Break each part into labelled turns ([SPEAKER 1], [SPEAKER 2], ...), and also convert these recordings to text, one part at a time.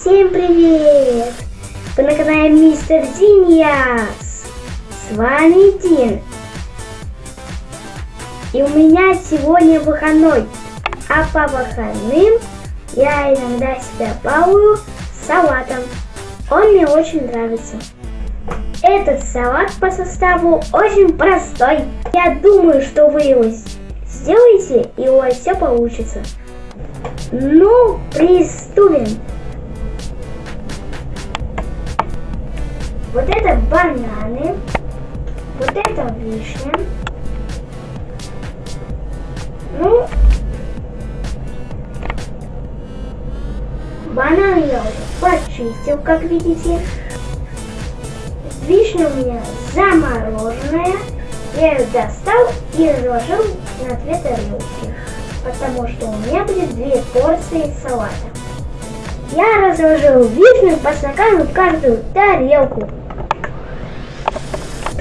[SPEAKER 1] Всем привет! Вы на канале Мистер Диньяс. С вами Дин. И у меня сегодня выходной. А по выходным я иногда себя балую салатом. Он мне очень нравится. Этот салат по составу очень простой. Я думаю, что вы его сделаете и у вас все получится. Ну, приступим. Вот это бананы, вот это вишня. Ну, бананы я уже почистил, как видите. Вишня у меня замороженная. Я ее достал и разложил на две тарелки, потому что у меня будет две порции салата. Я разложил вишню по стакану в каждую тарелку.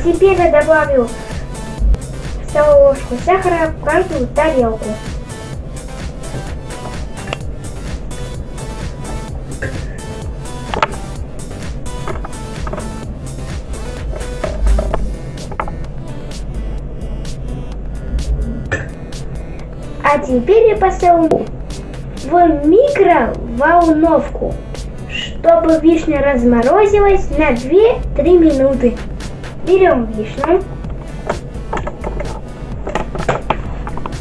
[SPEAKER 1] Теперь я добавлю столовую ложку сахара в каждую тарелку. А теперь я поставлю в микроволновку, чтобы вишня разморозилась на 2-3 минуты. Берем вишню,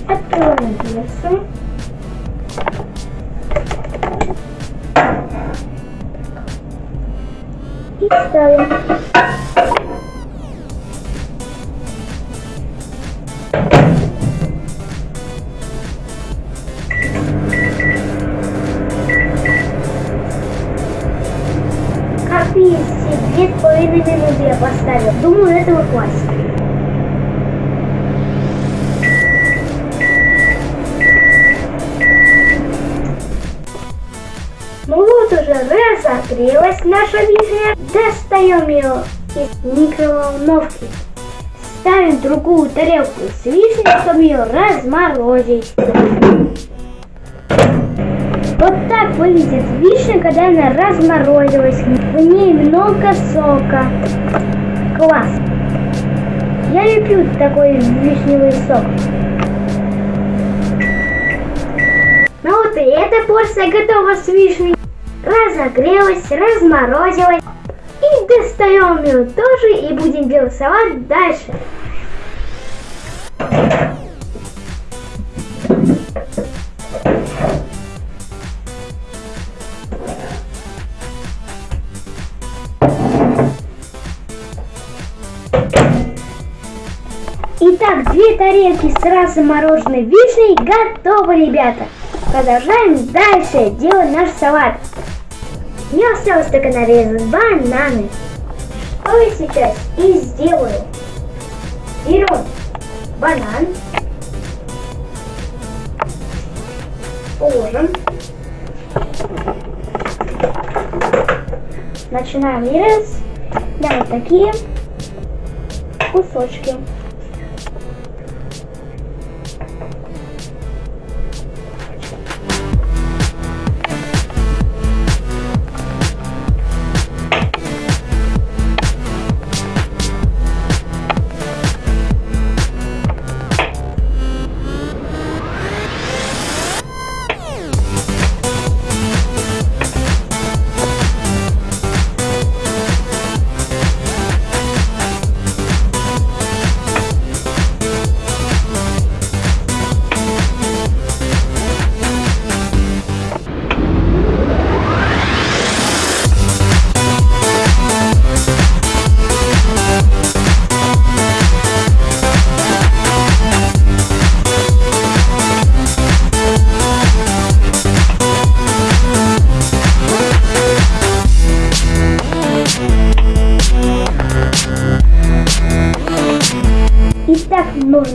[SPEAKER 1] открываем дверцу. И ставим. Как две с половиной минуты я поставил. Думаю, этого хватит. Ну вот уже разогрелась наша вишня. Достаем ее из микроволновки. Ставим другую тарелку с вишней, чтобы ее разморозить. Так выглядит вишня, когда она разморозилась. В ней много сока. Класс. Я люблю такой вишневый сок. Ну вот и эта порция готова с вишней. Разогрелась, разморозилась. И достаем ее тоже и будем делать салат дальше. Две тарелки с размороженной вишней готовы, ребята. Продолжаем дальше делать наш салат. Мне осталось только нарезать бананы. Что я сейчас и сделаю. Берем банан. Положим. Начинаем резать. Да, вот такие кусочки.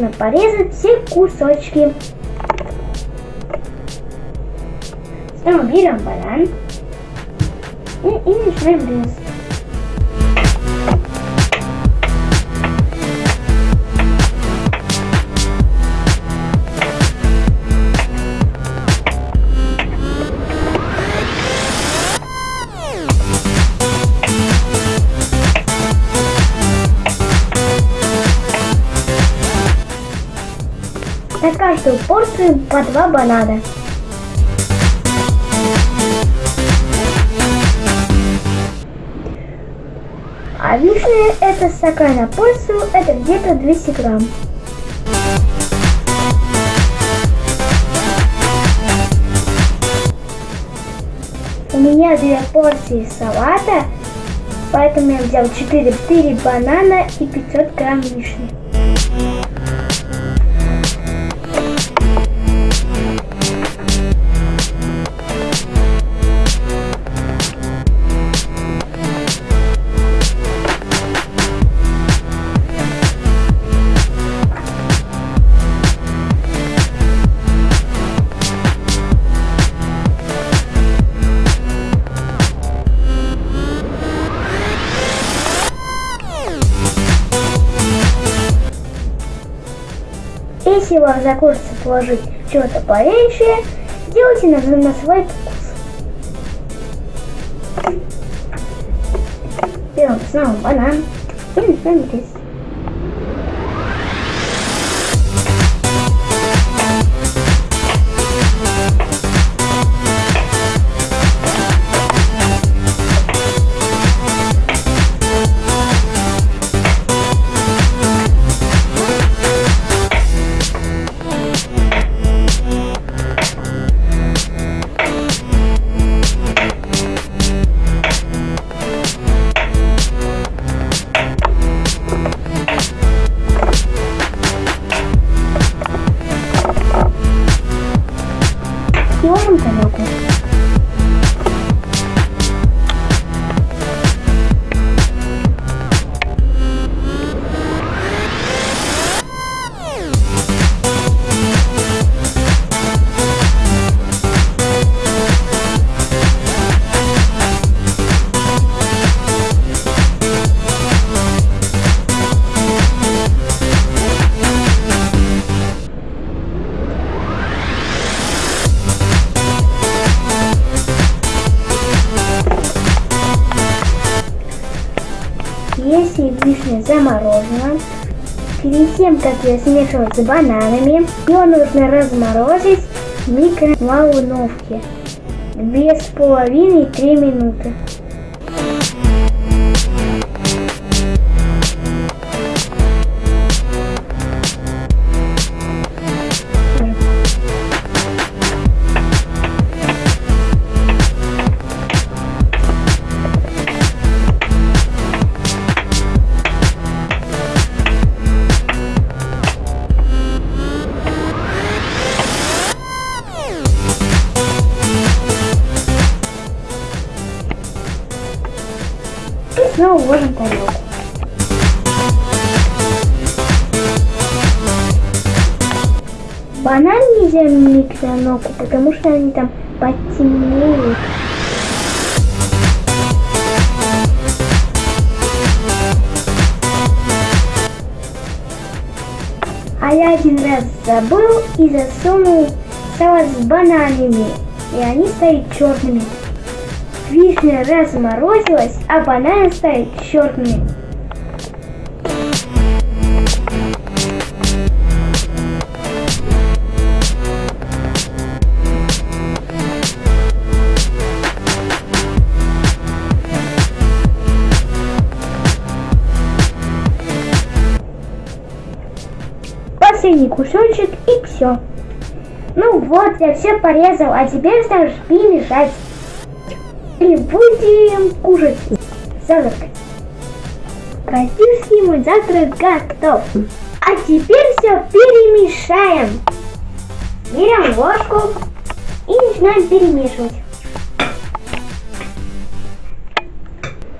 [SPEAKER 1] Нужно порезать все кусочки. Снова берем банан и, и начинаем резать. Каждую порцию по два банана. А вишня это стакан на порцию, это где-то 200 грамм. У меня две порции салата, поэтому я взял 4, 4 банана и 500 грамм вишни. Если вам захочется положить что-то поменьше, делайте на, на свой вкус. Берем снова банан и начинаем резать. Если вишня заморожена, перед тем, как ее смешивать с бананами, ее нужно разморозить в микроволновке 2,5-3 минуты. И снова ложим тарелку. Банан нельзя в микроволновку, потому что они там потемнеют. А я один раз забыл и засунул салат с бананами, и они стали черными. Вишня разморозилась, а бананы стали черными. Последний кусочек и все. Ну вот, я все порезал, а теперь ставишь перемешать. И будем кушать. Завтракать. Бразильский мой завтрак готов. А теперь все перемешаем. Берем ложку и начинаем перемешивать.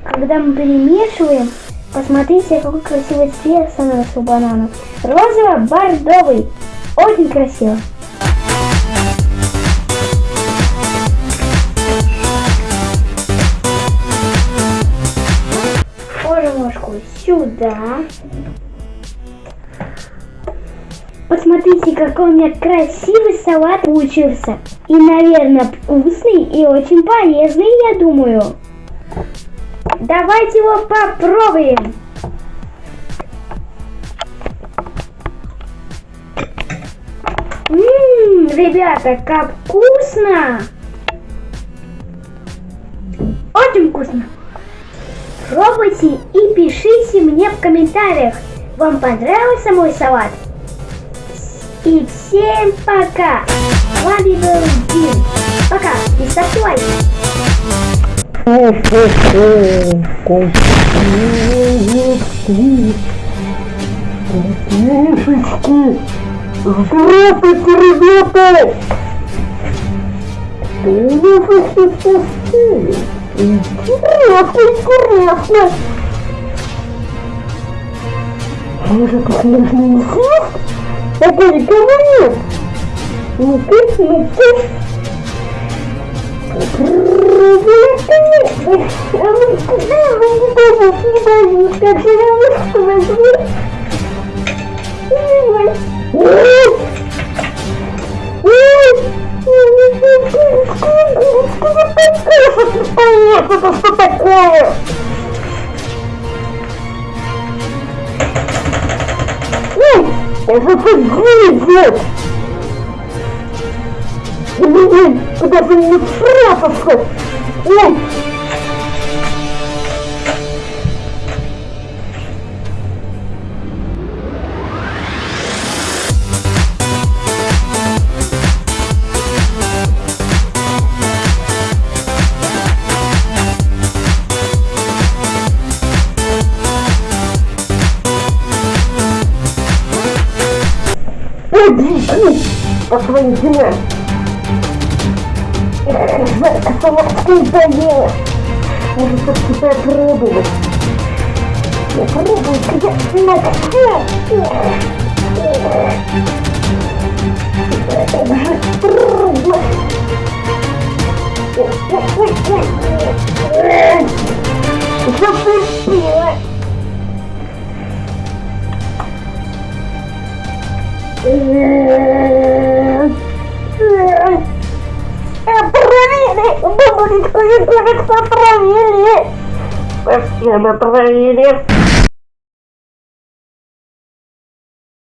[SPEAKER 1] Когда мы перемешиваем, посмотрите, какой красивый цвет становится у бананов. Розово-бордовый. Очень красиво. Сюда. Посмотрите, какой у меня красивый салат получился. И, наверное, вкусный и очень полезный, я думаю. Давайте его попробуем. Ммм, ребята, как вкусно! Очень вкусно! Пробуйте и пишите мне в комментариях, вам понравился мой салат? И всем пока! С вами был Дим. Пока и ставьте лайки.
[SPEAKER 2] Мишечки! Здравствуйте, ребята! Что у Интересно, интересно! Может, их можно не съесть? Пока никого нет! Попробуйте! А ну куда вы не боитесь, не боитесь, как же вас возьму? Ой! Ой! Это что такое? Ой, это идет! Ой, куда бы мне спрятаться? Ой! Иди по своим делам. Эх, жарко солодкое доела. Может, все-таки попробовать. Попробую-ка я на. Как же трудно. Ой, ой, ой, ой. Eh, pernah nih, ini, udah mau ditolongin banget sama perang ini. Pasti ada perang ini.